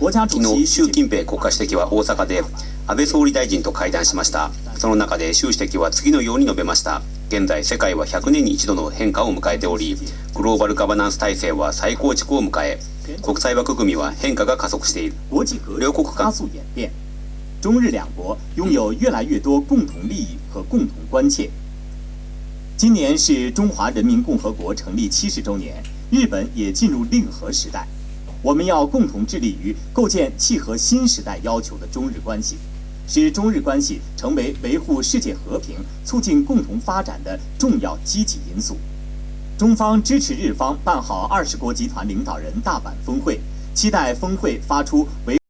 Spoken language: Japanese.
昨日、習近平国家主席は大阪で安倍総理大臣と会談しました。その中で習主席は次のように述べました。現在世界は100年に一度の変化を迎えておりグローバルガバナンス体制は再構築を迎え国際枠組みは変化が加速している両国間中日两国拥有越来越多共同利益和共同关切。今年是中华人民共和国成立七十周年，日本也进入令和时代。我们要共同致力于构建契合新时代要求的中日关系，使中日关系成为维护世界和平、促进共同发展的重要积极因素。中方支持日方办好二十国集团领导人大阪峰会，期待峰会发出维。